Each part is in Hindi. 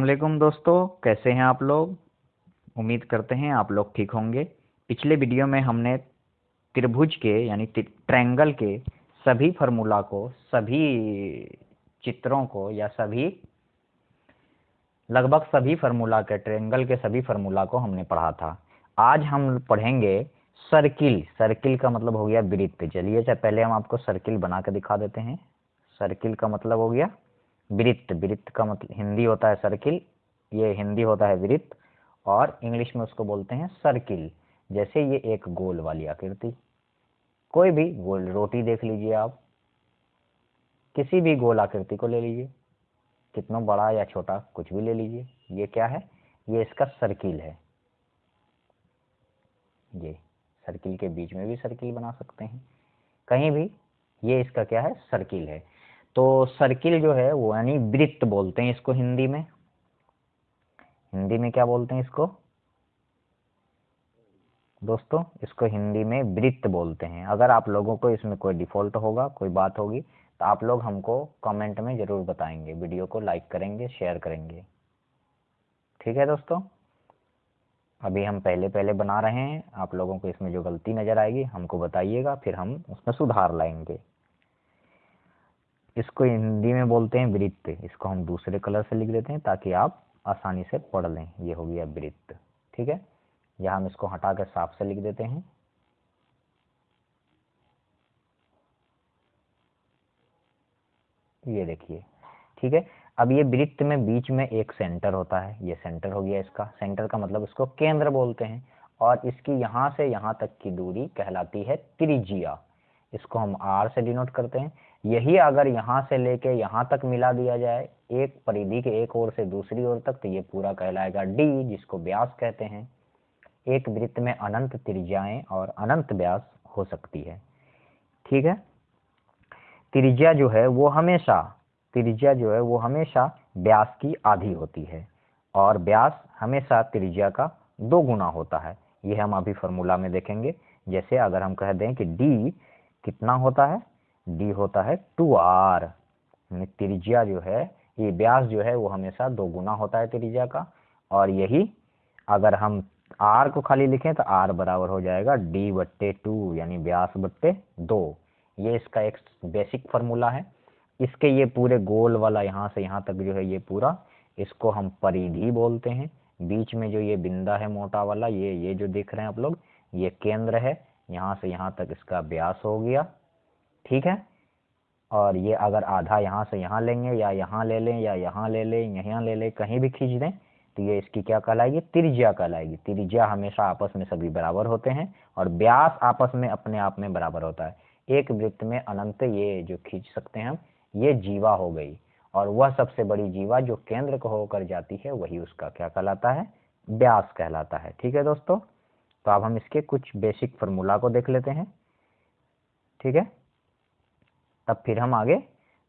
वालेकुम दोस्तों, कैसे हैं आप लोग? उम्मीद करते हैं आप लोग ठीक होंगे। पिछले वीडियो में हमने त्रिभुज के, यानी ट्रैंगल के सभी फार्मूला को, सभी चित्रों को, या सभी, लगभग सभी फार्मूला के ट्रायंगल के सभी फार्मूला को हमने पढ़ा था। आज हम पढ़ेंगे सर्किल। सर्किल का मतलब हो गया वृत्त चलिए पहले हम आपको सर्किल बना दिखा देते हैं। सर्किल का मतलब हो गया वृत्त वृत्त का मतलब हिंदी होता है सर्किल ये हिंदी होता है वृत्त और इंग्लिश में उसको बोलते हैं सर्किल जैसे ये एक गोल वाली आकृति। कोई भी गोल, रोटी देख लीजिए आप, किसी भी गोल आकृति को ले लीजिए, कितना बड़ा या छोटा, कुछ भी ले लीजिए, ये क्या है? ये इसका सर्किल है। ये सर्किल के बीच में भी सर्किल बना सकते हैं। कहीं भी ये इसका क्या है? सर्किल है। तो सर्किल जो है वो यानी वृत्त बोलते हैं इसको हिंदी में। हिंदी में क्या बोलते हैं इसको? दोस्तों, इसको हिंदी में वृत्त बोलते हैं। अगर आप लोगों को इसमें कोई डिफ़ॉल्ट होगा, कोई बात होगी तो आप लोग हमको कमेंट में ज़रूर बताएँगे। वीडियो को लाइक करेंगे शेयर करेंगे। ठीक है दोस्तों? अभी हम पहले पहले बना रहे हैं। आप लोगों को इसमें जो गलती नज़र आएगी, हमको बताइएगा, फिर हम उसमें सुधार लाएँगे। इसको हिंदी में बोलते हैं वृत्त। इसको हम दूसरे कलर से लिख देते हैं ताकि आप आसानी से पढ़ लें। ये हो गया वृत्त। ठीक है? या हम इसको हटा कर साफ़ से लिख देते हैं। ये देखिए। ठीक है? अब ये वृत्त में बीच में एक सेंटर होता है। ये सेंटर हो गया इसका। सेंटर का मतलब इसको केंद्र बोलते हैं। और इसकी यहाँ से यहाँ तक की दूरी कहलाती है त्रिज्या। इसको हम आर से डिनोट करते हैं। यही अगर यहाँ से लेके यहाँ तक मिला दिया जाए, एक परिधि के एक ओर से दूसरी ओर तक तो ये पूरा कहलाएगा डी जिसको व्यास कहते हैं। एक वृत्त में अनंत त्रिज्याएँ और अनंत व्यास हो सकती है। ठीक है? त्रिज्या जो है, वो हमेशा, त्रिज्या जो है, वो हमेशा व्यास की आधी होती है। और व्यास हमेशा त्रिज्या का दो गुना होता है। ये हम अभी फॉर्मूला में देखेंगे। जैसे अगर हम कह दें कि डी कितना होता है? डी होता है टू आर त्रिज्या जो है, ये व्यास जो है, वो हमेशा दो गुना होता है त्रिज्या का। और यही अगर हम आर को खाली लिखें तो आर बराबर हो जाएगा डी बट्टे टू यानी व्यास बट्टे दो। ये इसका एक बेसिक फार्मूला है। इसके ये पूरे गोल वाला यहाँ से यहाँ तक जो है ये पूरा, इसको हम परिधि बोलते हैं। बीच में जो ये बिंदा है मोटा वाला, ये ये जो देख रहे हैं आप लोग, ये केंद्र है। यहाँ से यहाँ तक इसका व्यास हो गया। ठीक है? और ये अगर आधा यहाँ से यहाँ लेंगे या यहाँ ले लें या यहाँ ले लें, यहाँ ले लें, कहीं भी खींच दें तो ये इसकी क्या कहलाएगी? त्रिज्या कहलाएगी। त्रिज्या हमेशा आपस में सभी बराबर होते हैं और व्यास आपस में अपने आप में बराबर होता है। एक वृत्त में अनंत ये जो खींच सकते हैं हम, ये जीवा हो गई और वह सबसे बड़ी जीवा जो केंद्र को होकर जाती है, वही उसका क्या कहलाता है? व्यास कहलाता है। ठीक है दोस्तों? तो अब हम इसके कुछ बेसिक फॉर्मूला को देख लेते हैं। ठीक है? तब फिर हम आगे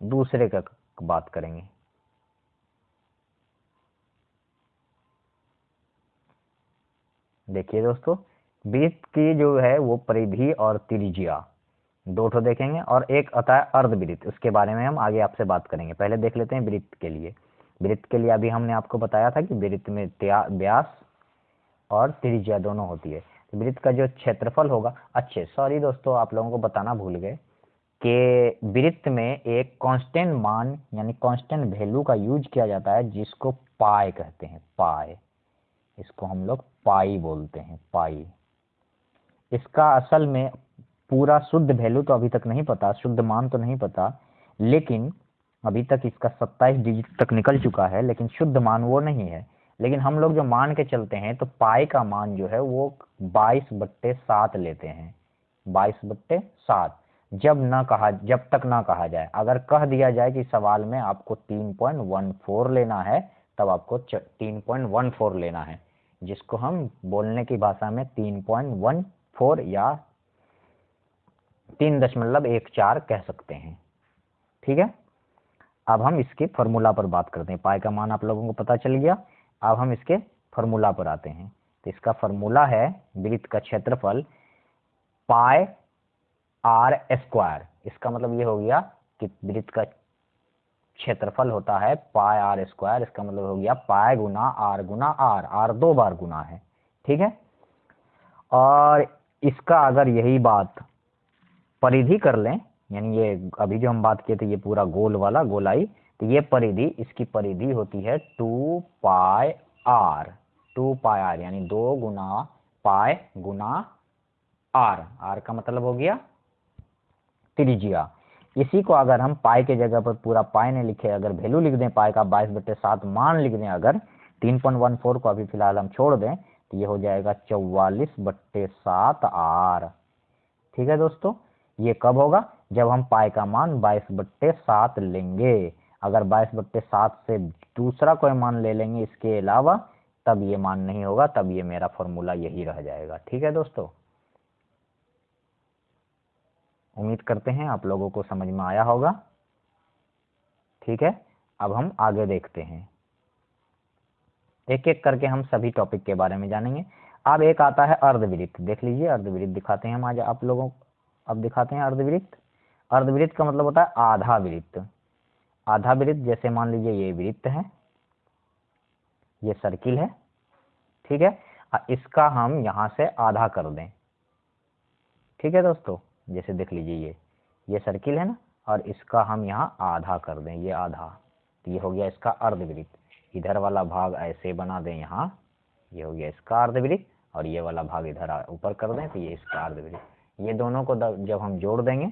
दूसरे का बात करेंगे। देखिए दोस्तों वृत्त की जो है वो परिधि और त्रिज्या, दो ठो देखेंगे और एक आता है अर्धवृत्त, उसके बारे में हम आगे आपसे बात करेंगे। पहले देख लेते हैं वृत्त के लिए। वृत्त के लिए अभी हमने आपको बताया था कि वृत्त में व्यास और त्रिज्या दोनों होती है। वृत्त का जो क्षेत्रफल होगा, अच्छे, सॉरी दोस्तों, आप लोगों को बताना भूल गए। कि वृत्त में एक कांस्टेंट मान, यानी कांस्टेंट वैल्यू का यूज़ किया जाता है, जिसको पाए कहते हैं पाए इसको हम लोग पाई बोलते हैं पाई इसका असल में पूरा शुद्ध वैल्यू तो अभी तक नहीं पता, शुद्ध मान तो नहीं पता, लेकिन अभी तक इसका सत्ताईस डिजिट तक निकल चुका है, लेकिन शुद्ध मान वो नहीं है। लेकिन हम लोग जो मान के चलते हैं तो पाई का मान जो है, वो बाईस बट्टे सात लेते हैं। बाईस बट्टे सात। जब ना कहा, जब तक ना कहा जाए। अगर कह दिया जाए कि सवाल में आपको तीन पॉइंट वन फोर लेना है, तब आपको तीन पॉइंट वन फोर लेना है। जिसको हम बोलने की भाषा में तीन पॉइंट वन फोर या तीन दशमलव एक चार कह सकते हैं। ठीक है? अब हम इसके फॉर्मूला पर बात करते हैं। पाई का मान आप लोगों को पता चल गया। अब हम इसके फॉर्मूला पर आते हैं। तो इसका फॉर्मूला है वृत्त का क्षेत्रफल पाए आर स्क्वायर इसका मतलब ये हो गया कि वृत्त का क्षेत्रफल होता है पाई आर स्क्वायर इसका मतलब हो गया पाए गुना आर गुना आर आर दो बार गुना है, ठीक है? और इसका अगर यही बात परिधि कर लें, यानी ये अभी जो हम बात किए थे ये पूरा गोल वाला गोलाई तो ये परिधि, इसकी परिधि होती है टू पाए आर टू पाई आर यानी दो गुना पाए गुना आर आर का मतलब हो गया त्रिज्या। इसी को अगर हम पाई के जगह पर पूरा पाई ने लिखे, अगर वैल्यू लिख दें पाई का बाईस बटे सात मान लिख दें अगर, तीन पॉइंट वन फोर को अभी फ़िलहाल हम छोड़ दें तो ये हो जाएगा चौवालीस बट्टे सात आर। ठीक है दोस्तों? ये कब होगा? जब हम पाई का मान बाईस बट्टे सात लेंगे। अगर बाईस बट्टे सात से दूसरा कोई मान ले लेंगे इसके अलावा, तब ये मान नहीं होगा, तब ये मेरा फॉर्मूला यही रह जाएगा। ठीक है दोस्तों? उम्मीद करते हैं आप लोगों को समझ में आया होगा। ठीक है, अब हम आगे देखते हैं। एक एक करके हम सभी टॉपिक के बारे में जानेंगे। अब एक आता है अर्धवृत्त देख लीजिए अर्धवृत्त दिखाते हैं हम आज आप लोगों को। अब दिखाते हैं अर्धवृत्त अर्धवृत्त का मतलब होता है आधा वृत्त आधा वृत्त जैसे मान लीजिए ये वृत्त है, ये सर्किल है, ठीक है? इसका हम यहाँ से आधा कर दें। ठीक है दोस्तों? जैसे देख लीजिए ये ये सर्किल है ना, और इसका हम यहाँ आधा कर दें, ये आधा। तो ये हो गया इसका अर्धवृत्त। इधर वाला भाग ऐसे बना दें यहाँ, ये हो गया इसका अर्धवृत्त, और ये वाला भाग इधर ऊपर कर दें तो ये इसका अर्धवृत्त। ये दोनों को जब हम जोड़ देंगे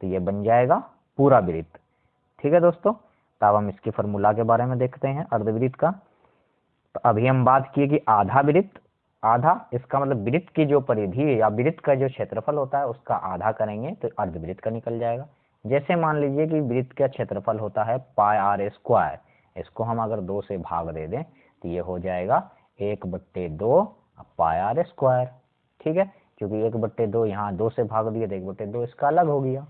तो ये बन जाएगा पूरा वृत्त। ठीक है दोस्तों? तब हम इसके फॉर्मूला के बारे में देखते हैं अर्धवृत्त का। तो अभी हम बात किए कि आधा वृत्त आधा, इसका मतलब वृत्त की जो परिधि या वृत्त का जो क्षेत्रफल होता है, उसका आधा करेंगे तो अर्धवृत्त का निकल जाएगा। जैसे मान लीजिए कि वृत्त का क्षेत्रफल होता है पाई आर स्क्वायर, इसको हम अगर दो से भाग दे दें तो ये हो जाएगा एक बट्टे दो पाई आर स्क्वायर, ठीक है? क्योंकि एक बट्टे दो यहाँ दो से भाग दिए तो एक बट्टे दो इसका अलग हो गया।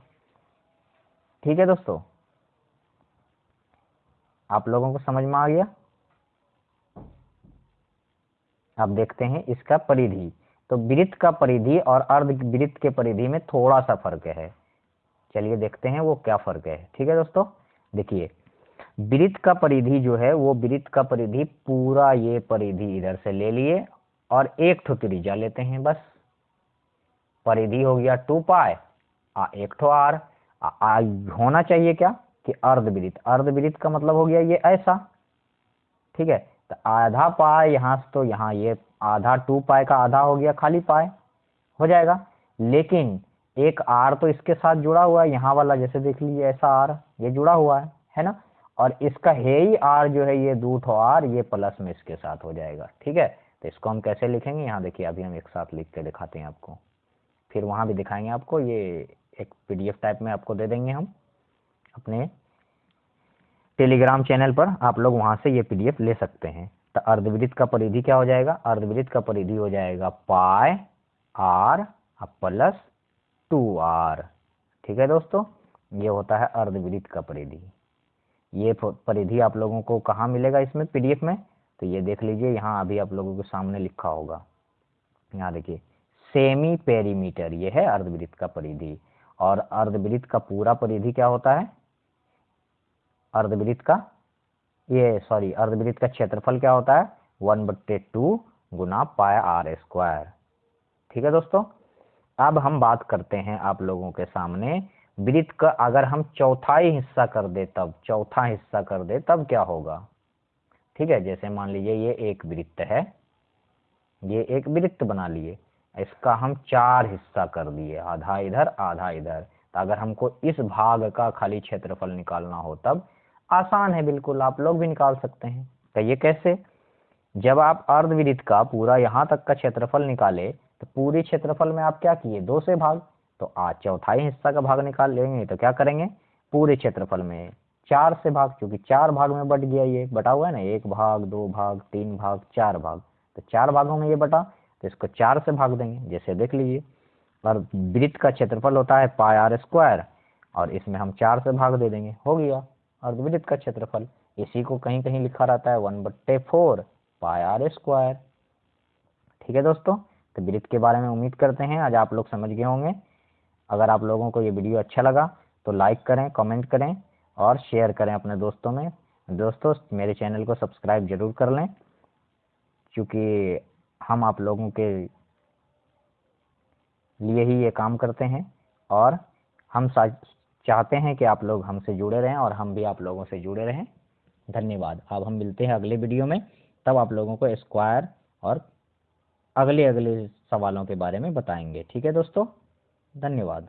ठीक है दोस्तों? आप लोगों को समझ में आ गया? अब देखते हैं इसका परिधि। तो वृत्त का परिधि और अर्ध वृत्त के परिधि में थोड़ा सा फ़र्क है। चलिए देखते हैं वो क्या फ़र्क है। ठीक है दोस्तों? देखिए वृत्त का परिधि जो है वो वृत्त का परिधि पूरा ये परिधि इधर से ले लिए और एक ठो त्रिज्या लेते हैं बस। परिधि हो गया टू पाए आ एक ठो आर आ, होना चाहिए क्या? कि अर्धवृत्त अर्धवृत्त का मतलब हो गया ये ऐसा। ठीक है? तो आधा पाए यहाँ से तो यहाँ ये आधा टू पाए का आधा हो गया खाली पाए, हो जाएगा। लेकिन एक आर तो इसके साथ जुड़ा हुआ है, यहाँ वाला जैसे देख लीजिए, ऐसा आर, ये जुड़ा हुआ है है ना? और इसका है ही आर जो है, ये दो ठो आर, ये प्लस में इसके साथ हो जाएगा, ठीक है? तो इसको हम कैसे लिखेंगे? यहाँ देखिए, अभी हम एक साथ लिख के दिखाते हैं आपको। फिर वहाँ भी दिखाएँगे आपको, ये एक पीडीएफ टाइप में आपको दे देंगे हम अपने टेलीग्राम चैनल पर आप लोग वहाँ से ये पीडीएफ ले सकते हैं। तो अर्धवृत्त का परिधि क्या हो जाएगा? अर्धवृत्त का परिधि हो जाएगा पाए आर प्लस टू आर। ठीक है दोस्तों? ये होता है अर्धवृत्त का परिधि। ये परिधि आप लोगों को कहाँ मिलेगा इसमें पीडीएफ में? तो ये देख लीजिए, यहाँ अभी आप लोगों के सामने लिखा होगा। यहाँ देखिए, सेमी पेरीमीटर, ये है अर्धवृत्त का परिधि। और अर्धवृत्त का पूरा परिधि क्या होता है? अर्धवृत्त का, ये सॉरी अर्धवृत्त का क्षेत्रफल क्या होता है? वन बट्टे टू गुना पाया आर स्क्वायर। ठीक है दोस्तों? अब हम बात करते हैं आप लोगों के सामने। वृत्त का अगर हम चौथाई हिस्सा कर दे तब, चौथा हिस्सा कर दे तब क्या होगा? ठीक है, जैसे मान लीजिए ये एक वृत्त है, ये एक वृत्त बना लिए, इसका हम चार हिस्सा कर दिए, आधा इधर आधा इधर। तो अगर हमको इस भाग का खाली क्षेत्रफल निकालना हो तब आसान है, बिल्कुल। आप लोग भी निकाल सकते हैं। ये कैसे? जब आप अर्धवृत्त का पूरा यहाँ तक का क्षेत्रफल निकाले तो पूरी क्षेत्रफल में आप क्या किए? दो से भाग। तो आज चौथाई हिस्सा का भाग निकाल लेंगे तो क्या करेंगे? पूरे क्षेत्रफल में चार से भाग, क्योंकि चार भाग में बट गया ये। बटा हुआ है ना, एक भाग, दो भाग, तीन भाग, चार भाग। तो चार भागों में ये बटा तो इसको चार से भाग देंगे, जैसे देख लीजिए। और वृत्त का क्षेत्रफल होता है पाई आर स्क्वायर, और इसमें हम चार से भाग दे देंगे। हो गया। अर्धवृत्त का क्षेत्रफल। इसी को कहीं कहीं लिखा रहता है वन बट्टे फोर पाई आर स्क्वायर। ठीक है दोस्तों तो वृत्त के बारे में उम्मीद करते हैं। आज आप लोग समझ गए होंगे। अगर आप लोगों को ये वीडियो अच्छा लगा तो लाइक करें, कमेंट करें और शेयर करें अपने दोस्तों में। दोस्तों, मेरे चैनल को सब्सक्राइब ज़रूर कर लें, क्योंकि हम आप लोगों के लिए ही ये काम करते हैं और हम चाहते हैं कि आप लोग हमसे जुड़े रहें और हम भी आप लोगों से जुड़े रहें। धन्यवाद। अब हम मिलते हैं अगले वीडियो में। तब आप लोगों को स्क्वायर और अगले अगले सवालों के बारे में बताएँगे। ठीक है दोस्तों? धन्यवाद।